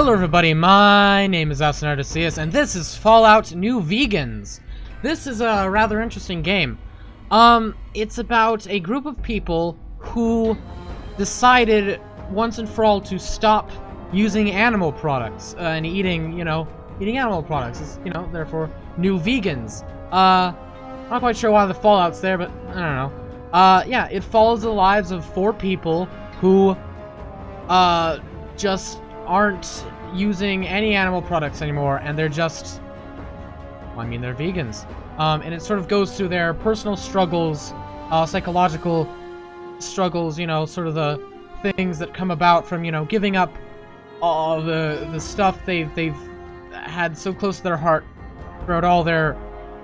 Hello everybody, my name is Austin and this is Fallout New Vegans. This is a rather interesting game. Um, it's about a group of people who decided once and for all to stop using animal products uh, and eating, you know, eating animal products. It's, you know, therefore, new vegans. Uh, I'm not quite sure why the Fallout's there, but I don't know. Uh, yeah, it follows the lives of four people who, uh, just aren't using any animal products anymore, and they're just, well, I mean, they're vegans. Um, and it sort of goes through their personal struggles, uh, psychological struggles, you know, sort of the things that come about from, you know, giving up all the the stuff they've they've had so close to their heart throughout all their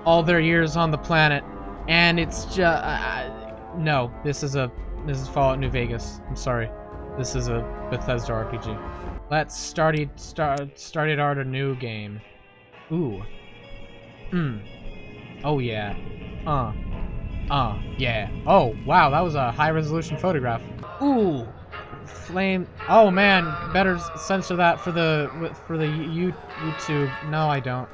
all their years on the planet, and it's just uh, no. This is a this is Fallout New Vegas. I'm sorry. This is a Bethesda RPG. Let's start it start started out a new game. Ooh. Hmm. Oh yeah. Uh. Uh. Yeah. Oh wow, that was a high resolution photograph. Ooh. Flame. Oh man, better censor that for the for the YouTube. No, I don't.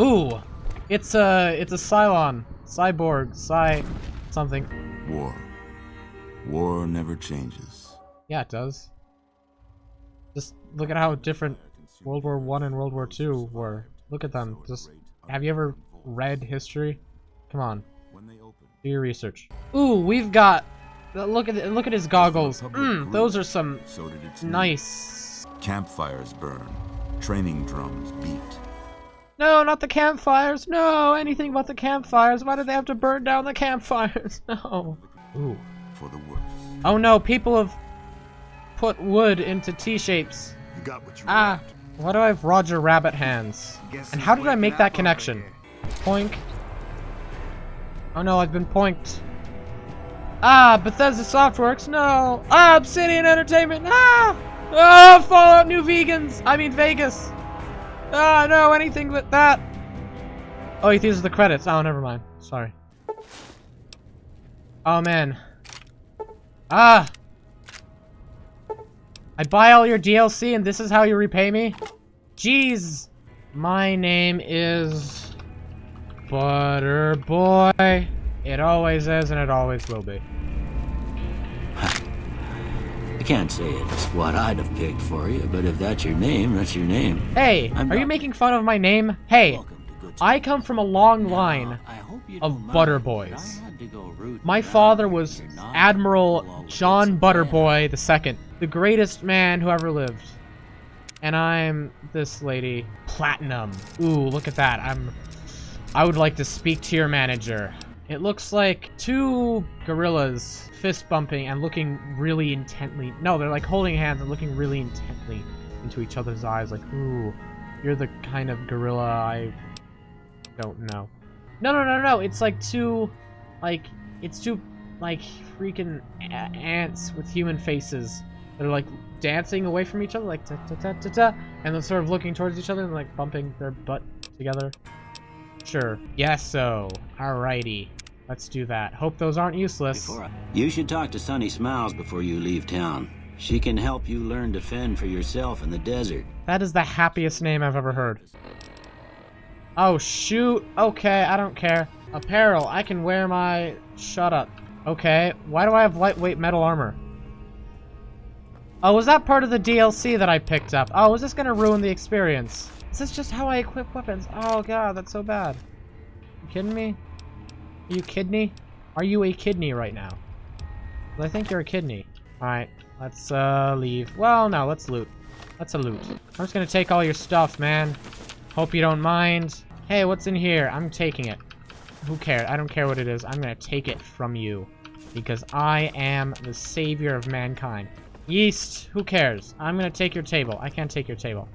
Ooh. It's a it's a Cylon, cyborg, Cy, something. War. War never changes. Yeah, it does. Just look at how different World War One and World War Two were. Look at them. Just have you ever read history? Come on, do your research. Ooh, we've got. Look at look at his goggles. Mm, those are some So did its nice. Campfires burn. Training drums beat. No, not the campfires. No, anything but the campfires. Why did they have to burn down the campfires? No. Ooh. For the worse. Oh no, people have put wood into T-shapes. You got what you Ah, why do I have Roger Rabbit hands? Guess And how did I make that connection? Poink. Oh no, I've been poinked. Ah, Bethesda Softworks, no! Ah, Obsidian Entertainment, ah! Ah, Fallout New Vegans! I mean Vegas! Ah, no, anything but that! Oh, these are the credits. Oh, never mind. Sorry. Oh, man. Ah! I buy all your DLC and this is how you repay me? Jeez! My name is... Butter Boy. It always is and it always will be. I can't say it's what I'd have picked for you, but if that's your name, that's your name. Hey, I'm are you making fun of my name? Hey, Welcome I come from a long line. Of butter boys. I had to go root My father was Admiral John Butterboy II, the greatest man who ever lived. And I'm this lady, Platinum. Ooh, look at that. I'm I would like to speak to your manager. It looks like two gorillas fist bumping and looking really intently. No, they're like holding hands and looking really intently into each other's eyes like, "Ooh, you're the kind of gorilla I don't know." No, no, no, no. It's like two, like, it's two, like, freaking a- ants with human faces that are, like, dancing away from each other, like, ta ta ta ta ta, and then sort of looking towards each other and, like, bumping their butt together. Sure. Yes, so. Alrighty. Let's do that. Hope those aren't useless. I- You should talk to Sunny Smiles before you leave town. She can help you learn to fend for yourself in the desert. That is the happiest name I've ever heard. Oh, shoot. Okay, I don't care. Apparel. I can wear my... Shut up. Okay, why do I have lightweight metal armor? Oh, was that part of the DLC that I picked up? Oh, is this gonna ruin the experience? Is this just how I equip weapons? Oh god, that's so bad. You kidding me? Are you kidney? Are you a kidney right now? 'Cause I think you're a kidney. Alright, let's uh leave. Well, no, let's loot. Let's a loot. I'm just gonna take all your stuff, man. Hope you don't mind. Hey, what's in here? I'm taking it. Who cares? I don't care what it is. I'm gonna take it from you. Because I am the savior of mankind. Yeast, who cares? I'm gonna take your table. I can't take your table.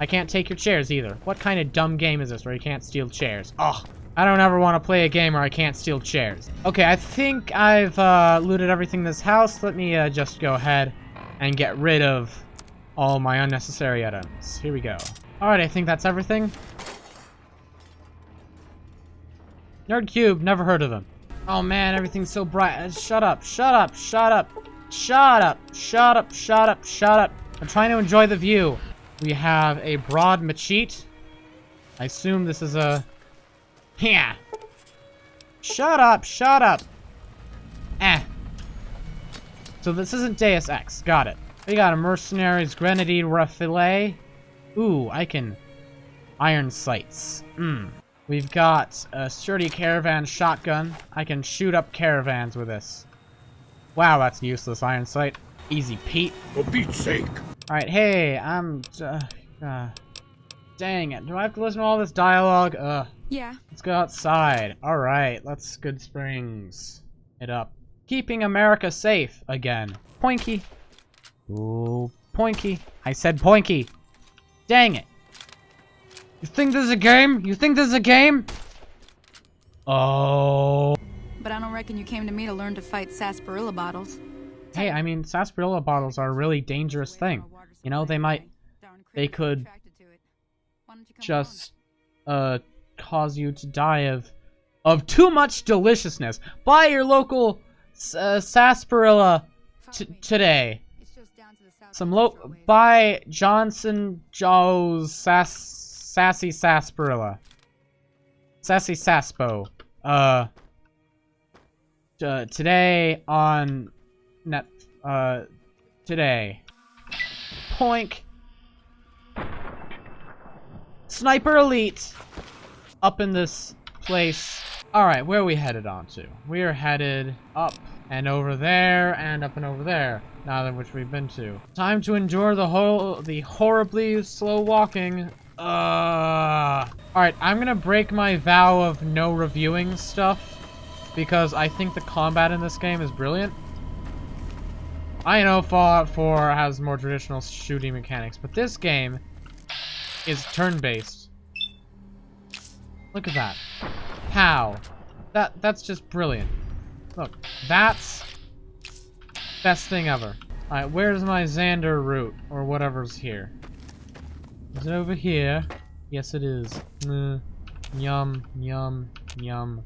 I can't take your chairs either. What kind of dumb game is this where you can't steal chairs? Ugh. I don't ever want to play a game where I can't steal chairs. Okay, I think I've uh, looted everything in this house. Let me uh, just go ahead and get rid of all my unnecessary items. Here we go. Alright, I think that's everything. Nerd Cube, never heard of them. Oh man, everything's so bright. Uh, Shut up, shut up, shut up, shut up, shut up, shut up, shut up. I'm trying to enjoy the view. We have a broad machete. I assume this is a... Yeah. Shut up, shut up. Eh. So this isn't Deus Ex. Got it. We got a Mercenary's Grenade Rifle. Ooh, I can... Iron sights. Hmm. We've got a sturdy caravan shotgun. I can shoot up caravans with this. Wow, that's useless iron sight. Easy Pete. For Pete's sake. Alright, hey, I'm... Uh, uh, dang it. Do I have to listen to all this dialogue? Ugh. Yeah. Let's go outside. Alright, let's Goodsprings it up. Keeping America safe again. Poinky. Ooh, Poinky. I said Poinky. Dang it. You think this is a game? You think this is a game? Oh. But I don't reckon you came to me to learn to fight sarsaparilla bottles. Hey, I mean, sarsaparilla bottles are a really dangerous thing. You know, they might... They could just, uh, cause you to die of... Of too much deliciousness. Buy your local uh, sarsaparilla today. Some low... Buy Johnson Joe's sass sassy sarsaparilla. Sassy Saspo. Uh... Uh, today on net uh today. Poink. Sniper Elite up in this place. Alright, where are we headed on to? We are headed up and over there and up and over there. Neither of which we've been to. Time to endure the whole the horribly slow walking. Uh Alright, I'm gonna break my vow of no reviewing stuff because I think the combat in this game is brilliant. I know Fallout 4 has more traditional shooting mechanics, but this game is turn-based. Look at that. How? That that's just brilliant. Look, that's best thing ever. Alright, where's my Xander root? Or whatever's here. Is it over here? Yes, it is. Mm, yum, yum, yum.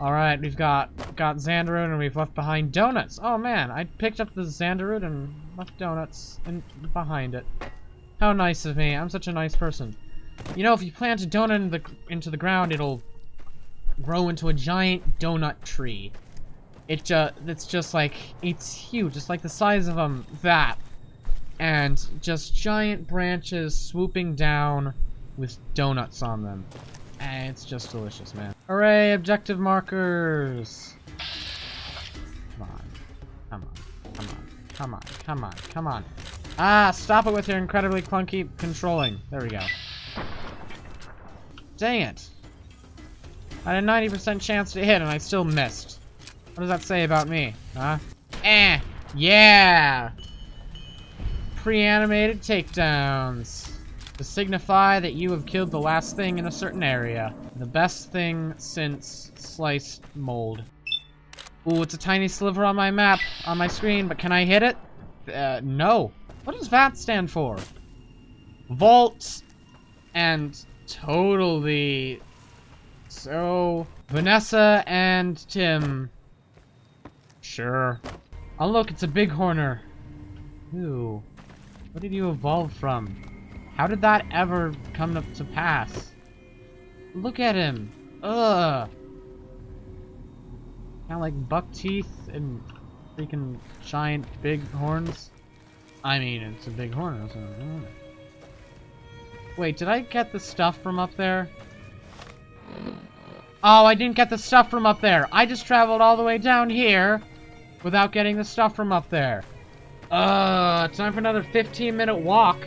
Alright, we've got got Xander root and we've left behind donuts. Oh man, I picked up the Xander root and left donuts in, behind it. How nice of me. I'm such a nice person. You know, if you plant a donut in the, into the ground, it'll grow into a giant donut tree. It it's just like, it's huge. It's like the size of um, that. And just giant branches swooping down with donuts on them. And it's just delicious, man. Hooray, objective markers! Come on. Come on. Come on. Come on. Come on. Come on. Ah, stop it with your incredibly clunky controlling. There we go. Dang it. I had a 90% chance to hit and I still missed. What does that say about me? Huh? Eh. Yeah! Pre-animated takedowns to signify that you have killed the last thing in a certain area. The best thing since sliced mold. Ooh, it's a tiny sliver on my map, on my screen, but can I hit it? Uh, no. What does VAT stand for? Vault and totally so Vanessa and Tim. Sure. Oh look, it's a bighorner. Ooh. What did you evolve from? How did that ever come to, to pass? Look at him. Ugh. Kind of like buck teeth and freaking giant big horns. I mean, it's a big horn. Wait, did I get the stuff from up there? Oh, I didn't get the stuff from up there. I just traveled all the way down here without getting the stuff from up there. Uh, time for another 15 minute walk.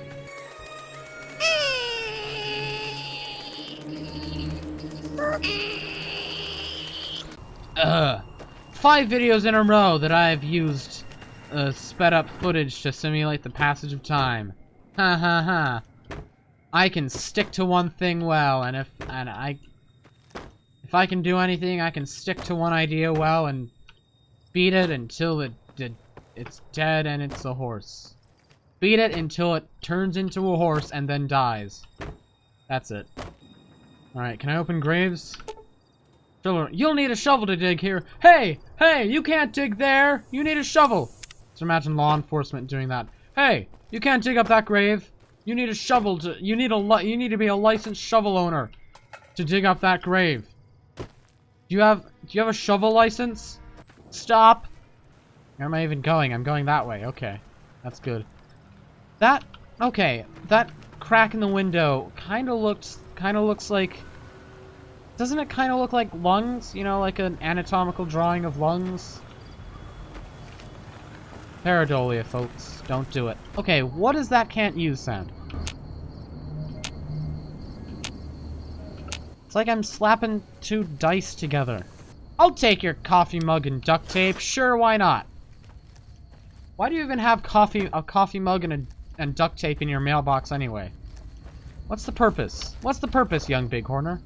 Uh, five videos in a row that I've used uh, sped up footage to simulate the passage of time. Ha ha ha. I can stick to one thing well, and if and I if I can do anything, I can stick to one idea well and beat it until it, it it's dead and it's a horse. Beat it until it turns into a horse and then dies. That's it. Alright, can I open graves? You'll need a shovel to dig here. Hey! Hey! You can't dig there! You need a shovel! So imagine law enforcement doing that. Hey! You can't dig up that grave. You need a shovel to. You need a. You need to be a licensed shovel owner to dig up that grave. Do you have? Do you have a shovel license? Stop. Where am I even going? I'm going that way. Okay, that's good. That. Okay, that crack in the window kind of looks. Kind of looks like. Doesn't it kind of look like lungs? You know, like an anatomical drawing of lungs. Pareidolia, folks. Don't do it. Okay, what is that can't use sound? It's like I'm slapping two dice together. I'll take your coffee mug and duct tape. Sure, why not? Why do you even have coffee a coffee mug and, a, and duct tape in your mailbox anyway? What's the purpose? What's the purpose, young bighorner?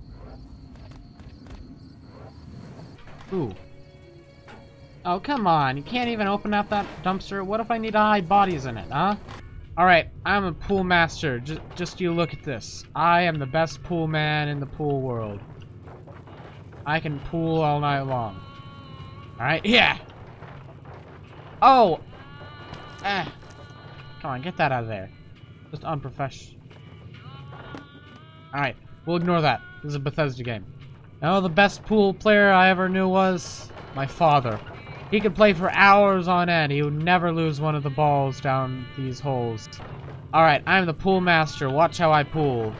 Ooh. Oh, come on. You can't even open up that dumpster. What if I need to hide bodies in it, huh? Alright, I'm a pool master. Just, just you look at this. I am the best pool man in the pool world. I can pool all night long. Alright, yeah! Oh! Eh. Come on, get that out of there. Just unprofessional. Alright, we'll ignore that. This is a Bethesda game. No, the best pool player I ever knew was my father. He could play for hours on end. He would never lose one of the balls down these holes. Alright, I'm the pool master. Watch how I pool.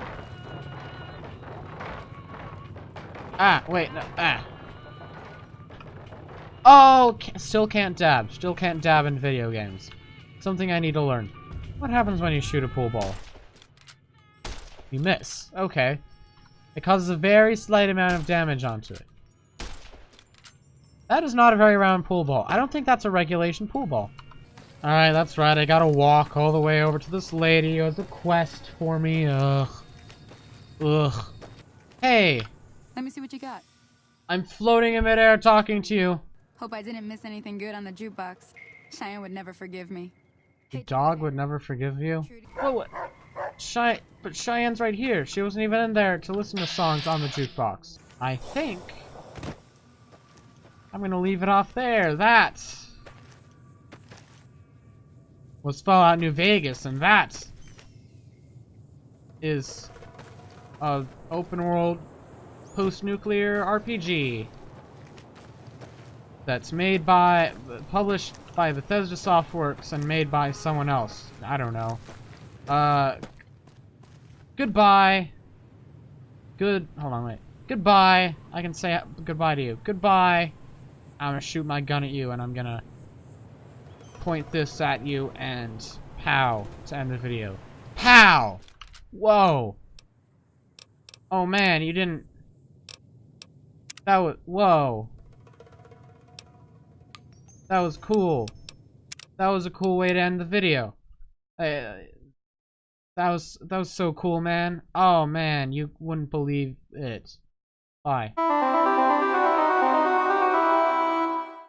Ah, wait, no, ah. Oh, still can't dab. Still can't dab in video games. Something I need to learn. What happens when you shoot a pool ball? You miss. Okay. It causes a very slight amount of damage onto it. That is not a very round pool ball. I don't think that's a regulation pool ball. Alright, that's right. I gotta walk all the way over to this lady who has a quest for me. Ugh. Ugh. Hey, Let me see what you got. I'm floating in midair talking to you. Hope I didn't miss anything good on the jukebox. Cheyenne would never forgive me. The dog would never forgive you. Whoa, what? But Cheyenne's right here. She wasn't even in there to listen to songs on the jukebox. I think I'm gonna leave it off there. That was Fallout New Vegas, and that is a open world post-nuclear RPG that's made by, published by Bethesda Softworks and made by someone else. I don't know. Uh, goodbye. Good, hold on, wait. Goodbye. I can say goodbye to you. Goodbye. I'm gonna shoot my gun at you and I'm gonna point this at you and pow to end the video. Pow! Whoa! Oh man, you didn't... That was... Whoa. That was cool. That was a cool way to end the video. That was that was so cool, man. Oh man, you wouldn't believe it. Bye.